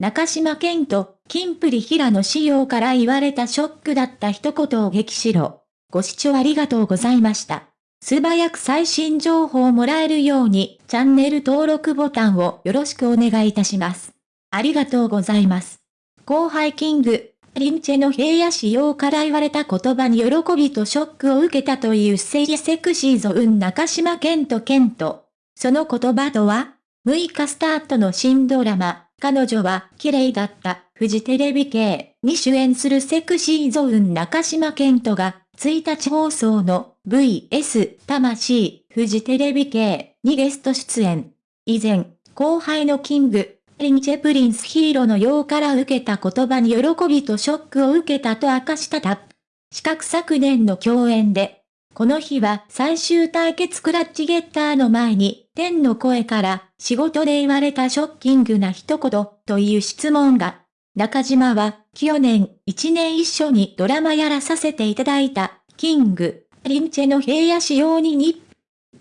中島健と、金プリ平野仕様から言われたショックだった一言を激しろ。ご視聴ありがとうございました。素早く最新情報をもらえるように、チャンネル登録ボタンをよろしくお願いいたします。ありがとうございます。後輩キング、リンチェの平野仕様から言われた言葉に喜びとショックを受けたというセイセクシーゾウン中島健と健と。その言葉とは ?6 日スタートの新ドラマ、彼女は綺麗だった、フジテレビ系に主演する Sexy Zone 中島健人が、1日放送の VS 魂フジテレビ系にゲスト出演。以前、後輩の King & Prince 平野紫耀から受けた言葉に喜びとショックを受けたと明かしたタップ。四角昨年の共演で、この日は最終対決クラッチゲッターの前に、天の声から仕事で言われたショッキングな一言という質問が、中島は去年1年一緒にドラマやらさせていただいた、キング、リンチェの平野仕様にに、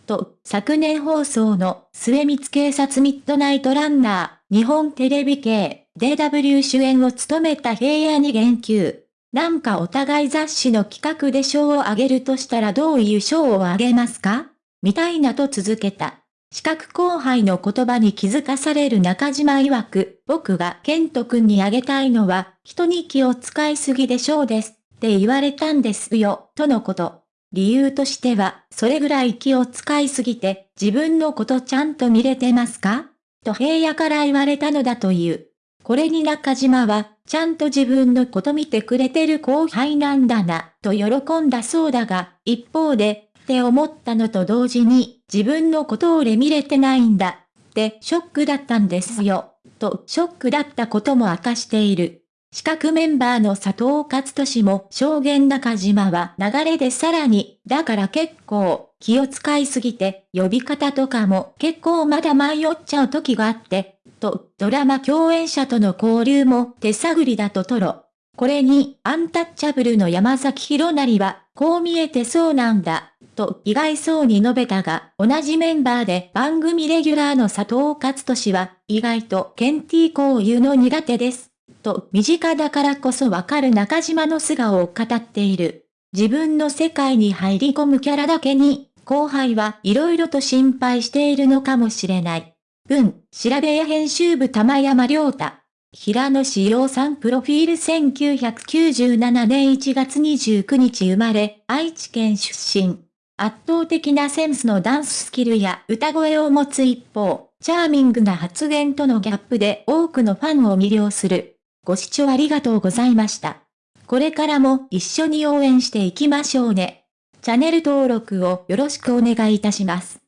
と、昨年放送の末光警察ミッドナイトランナー、日本テレビ系、DW 主演を務めた平野に言及。なんかお互い雑誌の企画で賞をあげるとしたらどういう賞をあげますか？みたいなと続けた。資格後輩の言葉に気づかされる中島曰く、僕がケント君にあげたいのは、人に気を使いすぎでしょうです、って言われたんですよ、とのこと。理由としては、それぐらい気を使いすぎて、自分のことちゃんと見れてますか？と平野から言われたのだという。これに中島は、ちゃんと自分のこと見てくれてる後輩なんだな、と喜んだそうだが、一方で、って思ったのと同時に、自分のこと俺見れてないんだ、ってショックだったんですよ、とショックだったことも明かしている。資格メンバーの佐藤勝利も証言中島は流れでさらに、だから結構気を使いすぎて呼び方とかも結構まだ迷っちゃう時があって、と、ドラマ共演者との交流も手探りだとトロ。これに、アンタッチャブルの山崎博成は、こう見えてそうなんだ、と意外そうに述べたが、同じメンバーで番組レギュラーの佐藤勝利は、意外とケンティーこういうの苦手です。と、身近だからこそわかる中島の素顔を語っている。自分の世界に入り込むキャラだけに、後輩は色々と心配しているのかもしれない。文、調べ屋編集部玉山良太。平野志陽さんプロフィール1997年1月29日生まれ、愛知県出身。圧倒的なセンスのダンススキルや歌声を持つ一方、チャーミングな発言とのギャップで多くのファンを魅了する。ご視聴ありがとうございました。これからも一緒に応援していきましょうね。チャンネル登録をよろしくお願いいたします。